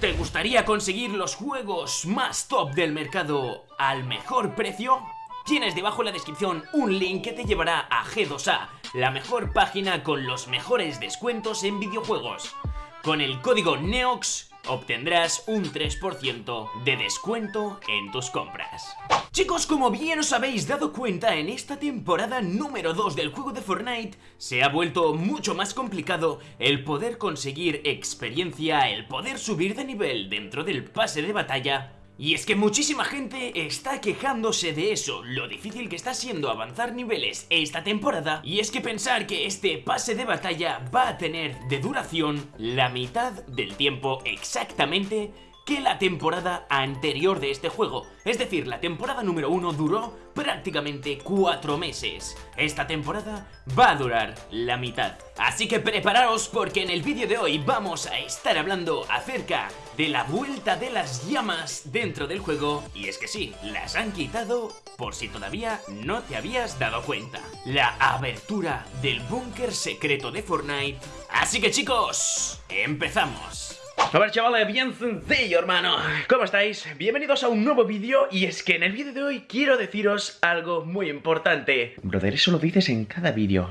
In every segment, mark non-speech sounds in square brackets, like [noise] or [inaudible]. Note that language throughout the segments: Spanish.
¿Te gustaría conseguir los juegos más top del mercado al mejor precio? Tienes debajo en la descripción un link que te llevará a G2A, la mejor página con los mejores descuentos en videojuegos. Con el código NEOX obtendrás un 3% de descuento en tus compras. Chicos, como bien os habéis dado cuenta, en esta temporada número 2 del juego de Fortnite se ha vuelto mucho más complicado el poder conseguir experiencia, el poder subir de nivel dentro del pase de batalla y es que muchísima gente está quejándose de eso, lo difícil que está siendo avanzar niveles esta temporada, y es que pensar que este pase de batalla va a tener de duración la mitad del tiempo exactamente que la temporada anterior de este juego. Es decir, la temporada número 1 duró prácticamente 4 meses. Esta temporada va a durar la mitad. Así que preparaos porque en el vídeo de hoy vamos a estar hablando acerca de la vuelta de las llamas dentro del juego. Y es que sí, las han quitado por si todavía no te habías dado cuenta. La abertura del búnker secreto de Fortnite. Así que chicos, empezamos. A ver chavales, bien sencillo hermano ¿Cómo estáis? Bienvenidos a un nuevo vídeo Y es que en el vídeo de hoy quiero deciros algo muy importante Brother, eso lo dices en cada vídeo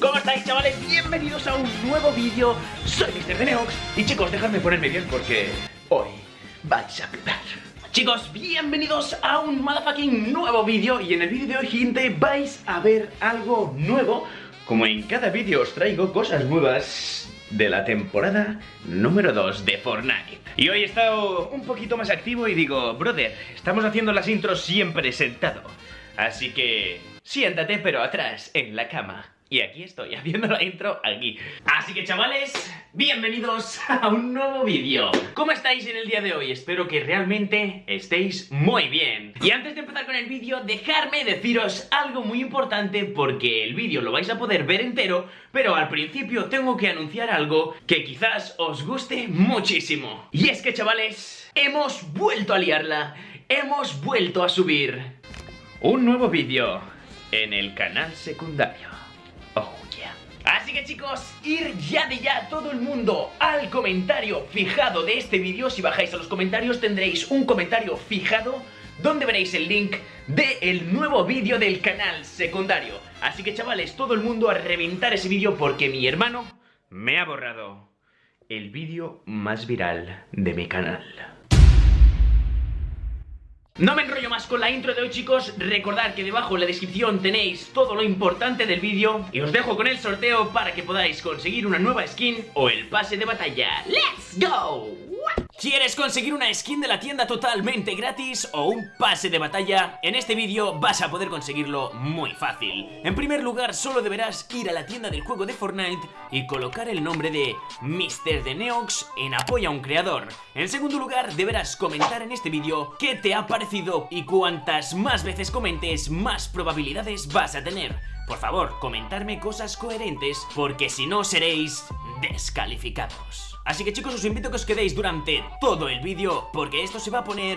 ¿Cómo estáis chavales? Bienvenidos a un nuevo vídeo Soy Mr. Deneox Y chicos, dejadme ponerme bien porque hoy vais a flipar Chicos, bienvenidos a un motherfucking nuevo vídeo Y en el vídeo de hoy, gente, vais a ver algo nuevo Como en cada vídeo os traigo cosas nuevas de la temporada número 2 de Fortnite. Y hoy he estado un poquito más activo y digo, brother, estamos haciendo las intros siempre sentado. Así que siéntate pero atrás, en la cama. Y aquí estoy, [laughs] haciendo la intro aquí. Así que chavales, bienvenidos a un nuevo vídeo. ¿Cómo estáis en el día de hoy? Espero que realmente estéis muy bien. Y antes de empezar con el vídeo, dejarme deciros algo muy importante Porque el vídeo lo vais a poder ver entero Pero al principio tengo que anunciar algo que quizás os guste muchísimo. Y es que chavales, hemos vuelto a liarla. Hemos vuelto a subir un nuevo vídeo en el canal secundario que chicos, ir ya de ya todo el mundo al comentario fijado de este vídeo. Si bajáis a los comentarios tendréis un comentario fijado donde veréis el link del nuevo vídeo del canal secundario. Así que chavales, todo el mundo a reventar ese vídeo porque mi hermano me ha borrado el vídeo más viral de mi canal no me enrollo más con la intro de hoy chicos, recordad que debajo en la descripción tenéis todo lo importante del vídeo y os dejo con el sorteo para que podáis conseguir una nueva skin o el pase de batalla. ¡Let's go! ¿Quieres conseguir una skin de la tienda totalmente gratis o un pase de batalla? En este vídeo vas a poder conseguirlo muy fácil. En primer lugar, solo deberás ir a la tienda del juego de Fortnite y colocar el nombre de Mr. The Neox en apoyo a un creador. En segundo lugar, deberás comentar en este vídeo qué te ha parecido y cuantas más veces comentes, más probabilidades vas a tener. Por favor, comentarme cosas coherentes porque si no seréis descalificados. Así que chicos os invito a que os quedéis durante todo el vídeo porque esto se va a poner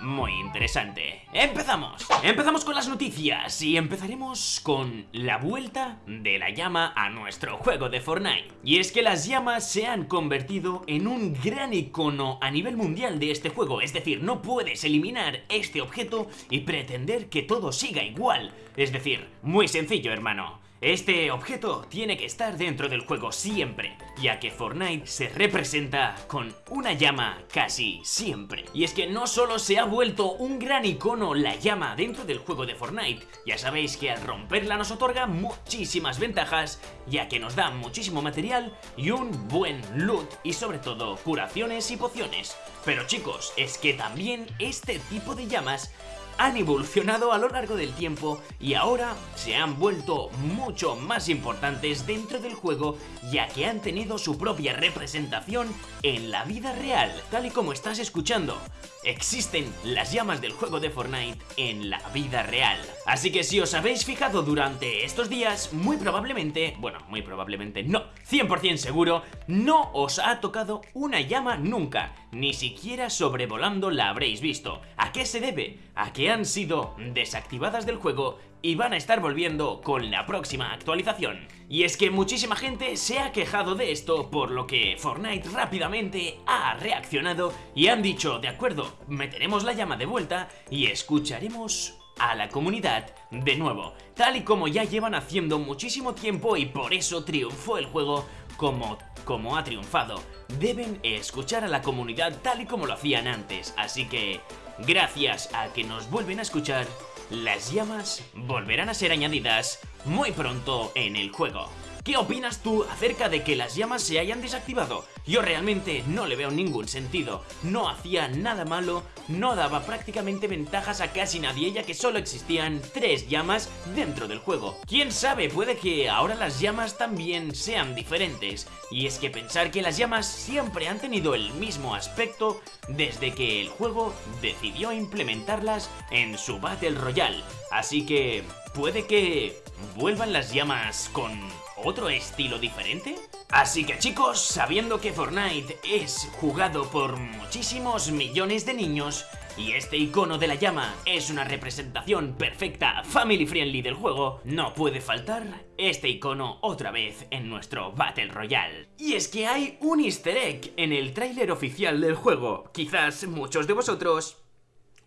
muy interesante. ¡Empezamos! Empezamos con las noticias y empezaremos con la vuelta de la llama a nuestro juego de Fortnite. Y es que las llamas se han convertido en un gran icono a nivel mundial de este juego, es decir, no puedes eliminar este objeto y pretender que todo siga igual. Es decir, muy sencillo hermano. Este objeto tiene que estar dentro del juego siempre, ya que Fortnite se representa con una llama casi siempre. Y es que no solo se ha vuelto un gran icono la llama dentro del juego de Fortnite, ya sabéis que al romperla nos otorga muchísimas ventajas, ya que nos da muchísimo material y un buen loot y sobre todo curaciones y pociones. Pero chicos, es que también este tipo de llamas han evolucionado a lo largo del tiempo y ahora se han vuelto mucho más importantes dentro del juego ya que han tenido su propia representación en la vida real, tal y como estás escuchando. Existen las llamas del juego de Fortnite en la vida real. Así que si os habéis fijado durante estos días, muy probablemente, bueno, muy probablemente no, 100% seguro, no os ha tocado una llama nunca ni siquiera sobrevolando la habréis visto. ¿A qué se debe? A han sido desactivadas del juego y van a estar volviendo con la próxima actualización. Y es que muchísima gente se ha quejado de esto, por lo que Fortnite rápidamente ha reaccionado y han dicho, de acuerdo, meteremos la llama de vuelta y escucharemos a la comunidad de nuevo, tal y como ya llevan haciendo muchísimo tiempo y por eso triunfó el juego como, como ha triunfado. Deben escuchar a la comunidad tal y como lo hacían antes, así que gracias a que nos vuelven a escuchar, las llamas volverán a ser añadidas muy pronto en el juego. ¿Qué opinas tú acerca de que las llamas se hayan desactivado? Yo realmente no le veo ningún sentido. No hacía nada malo, no daba prácticamente ventajas a casi nadie ya que solo existían tres llamas dentro del juego. ¿Quién sabe? Puede que ahora las llamas también sean diferentes. Y es que pensar que las llamas siempre han tenido el mismo aspecto desde que el juego decidió implementarlas en su Battle Royale. Así que puede que vuelvan las llamas con otro estilo diferente? Así que chicos, sabiendo que Fortnite es jugado por muchísimos millones de niños y este icono de la llama es una representación perfecta, family friendly del juego, no puede faltar este icono otra vez en nuestro Battle Royale. Y es que hay un easter egg en el tráiler oficial del juego. Quizás muchos de vosotros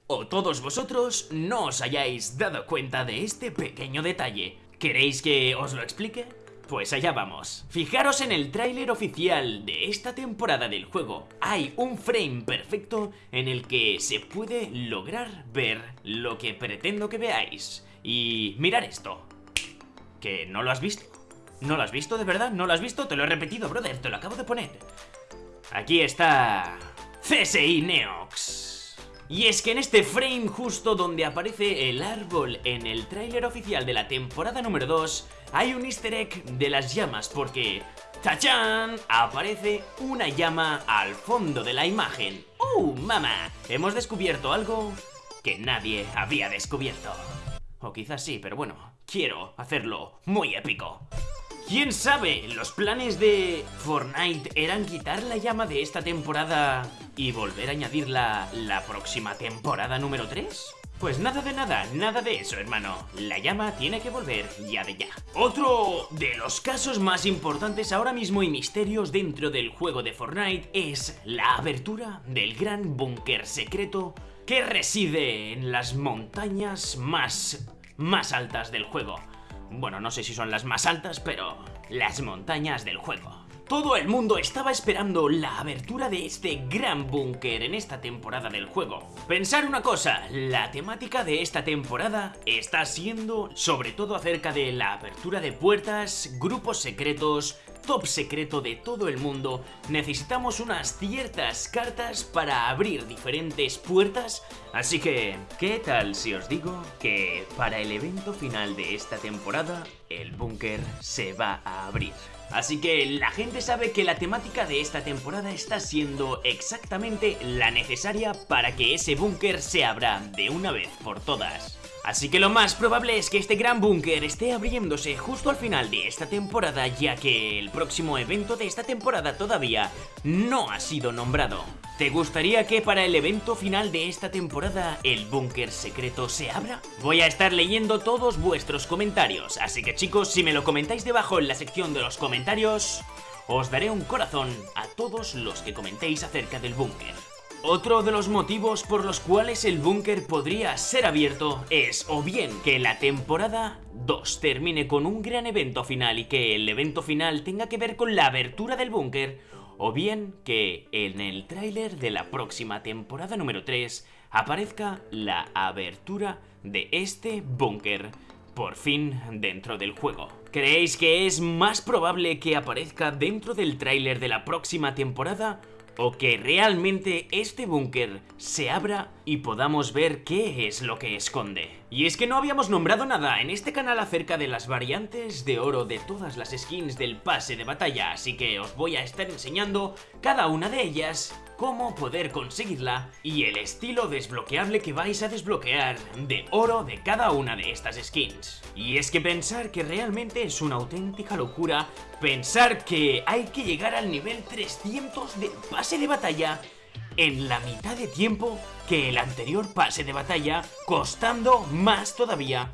o todos vosotros no os hayáis dado cuenta de este pequeño detalle. ¿Queréis que os lo explique? Pues allá vamos. Fijaros en el tráiler oficial de esta temporada del juego. Hay un frame perfecto en el que se puede lograr ver lo que pretendo que veáis. Y mirar esto. ¿Que no lo has visto? ¿No lo has visto de verdad? ¿No lo has visto? Te lo he repetido, brother, te lo acabo de poner. Aquí está... CSI Neox. Y es que en este frame justo donde aparece el árbol en el tráiler oficial de la temporada número 2 hay un easter egg de las llamas porque ¡Tachán! Aparece una llama al fondo de la imagen. ¡Uh, mamá! Hemos descubierto algo que nadie había descubierto. O quizás sí, pero bueno, quiero hacerlo muy épico. ¿Quién sabe? Los planes de Fortnite eran quitar la llama de esta temporada y volver a añadirla la próxima temporada número 3? Pues nada de nada, nada de eso, hermano. La llama tiene que volver ya de ya. Otro de los casos más importantes ahora mismo y misterios dentro del juego de Fortnite es la abertura del gran búnker secreto que reside en las montañas más, más altas del juego. Bueno, no sé si son las más altas, pero las montañas del juego. Todo el mundo estaba esperando la abertura de este gran búnker en esta temporada del juego. Pensar una cosa, la temática de esta temporada está siendo sobre todo acerca de la apertura de puertas, grupos secretos, top secreto de todo el mundo, necesitamos unas ciertas cartas para abrir diferentes puertas, así que, ¿qué tal si os digo que para el evento final de esta temporada, el búnker se va a abrir? Así que la gente sabe que la temática de esta temporada está siendo exactamente la necesaria para que ese búnker se abra de una vez por todas. Así que lo más probable es que este gran búnker esté abriéndose justo al final de esta temporada ya que el próximo evento de esta temporada todavía no ha sido nombrado. ¿Te gustaría que para el evento final de esta temporada el búnker secreto se abra? Voy a estar leyendo todos vuestros comentarios, así que chicos, si me lo comentáis debajo en la sección de los comentarios, os daré un corazón a todos los que comentéis acerca del búnker. Otro de los motivos por los cuales el búnker podría ser abierto es o bien que la temporada 2 termine con un gran evento final y que el evento final tenga que ver con la abertura del búnker o bien que en el tráiler de la próxima temporada número 3 aparezca la abertura de este búnker por fin dentro del juego. ¿Creéis que es más probable que aparezca dentro del tráiler de la próxima temporada o que realmente este búnker se abra y podamos ver qué es lo que esconde. Y es que no habíamos nombrado nada en este canal acerca de las variantes de oro de todas las skins del pase de batalla, así que os voy a estar enseñando cada una de ellas cómo poder conseguirla y el estilo desbloqueable que vais a desbloquear de oro de cada una de estas skins. Y es que pensar que realmente es una auténtica locura pensar que hay que llegar al nivel 300 del pase de batalla en la mitad de tiempo que el anterior pase de batalla, costando más todavía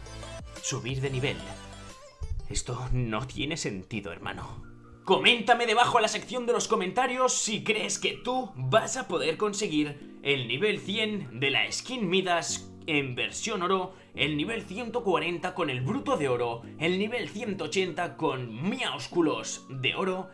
subir de nivel. Esto no tiene sentido, hermano. Coméntame debajo en la sección de los comentarios si crees que tú vas a poder conseguir el nivel 100 de la skin Midas en versión oro, el nivel 140 con el bruto de oro, el nivel 180 con miaúsculos de oro,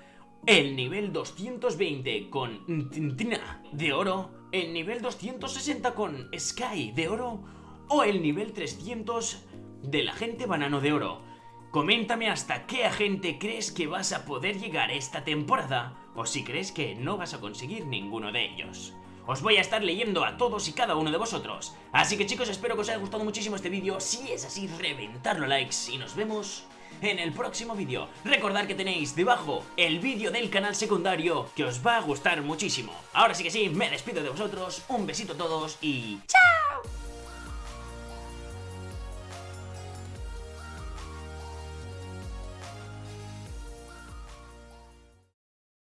el nivel 220 con Tintina de oro, el nivel 260 con Sky de oro o el nivel 300 del agente banano de oro. Coméntame hasta qué agente crees que vas a poder llegar esta temporada o si crees que no vas a conseguir ninguno de ellos. Os voy a estar leyendo a todos y cada uno de vosotros. Así que chicos, espero que os haya gustado muchísimo este vídeo. Si es así, reventarlo likes y nos vemos en el próximo vídeo. Recordad que tenéis debajo el vídeo del canal secundario que os va a gustar muchísimo. Ahora sí que sí, me despido de vosotros, un besito a todos y ¡chao!